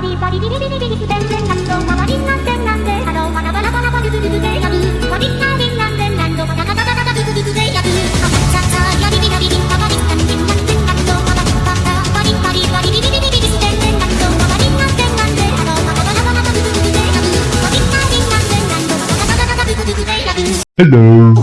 バリバリビリビリビリスペンペン何度ドバリンなんてなんでハローバラバラバラバリズルズでやるバリンナリンなんで何度どバタバタバタバズブブでやるハマチャチャヤリビラリリンババリンなんでなんで何度どバリバラバリバリバリビリビリビリスペンペン何度ドバリンなんでなんでハローバラバラバラバリズブズでやるバリンナリンなんで何度どバタバタバタズブズでやる Hello.